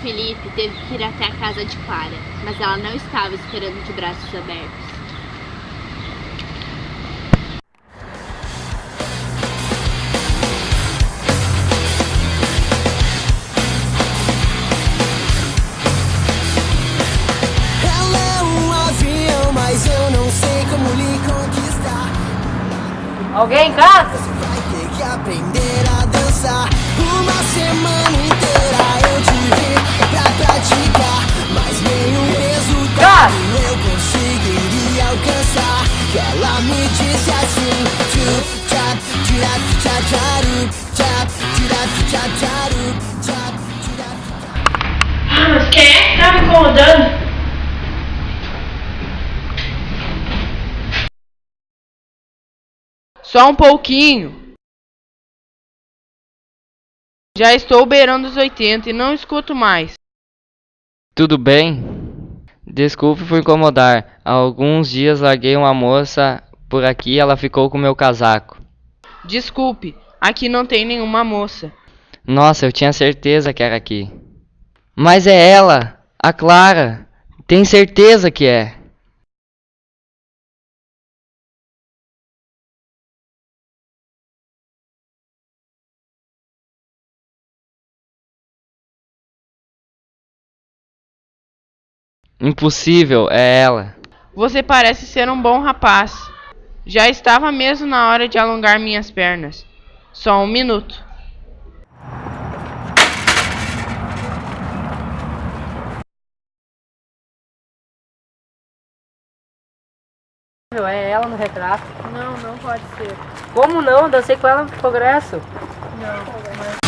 Felipe teve que ir até a casa de Clara, mas ela não estava esperando de braços abertos. Ela é um avião, mas eu não sei como lhe conquistar. Alguém em casa? Vai ter que aprender a dançar. Uma semana inteira praticar, mas nenhum resultado eu conseguiria alcançar. Que ela me disse assim: tchap, tchap, tchap, tchurap, tchap, tcharup, tchap, tchurap, tchap. Ah, mas quem é que tá me incomodando? Só um pouquinho. Já estou beirando os 80 e não escuto mais. Tudo bem? Desculpe por incomodar. Há alguns dias larguei uma moça por aqui e ela ficou com meu casaco. Desculpe, aqui não tem nenhuma moça. Nossa, eu tinha certeza que era aqui. Mas é ela, a Clara. Tem certeza que é. Impossível, é ela. Você parece ser um bom rapaz. Já estava mesmo na hora de alongar minhas pernas. Só um minuto. É ela no retrato. Não, não pode ser. Como não? Dancei com ela no progresso. Não, mas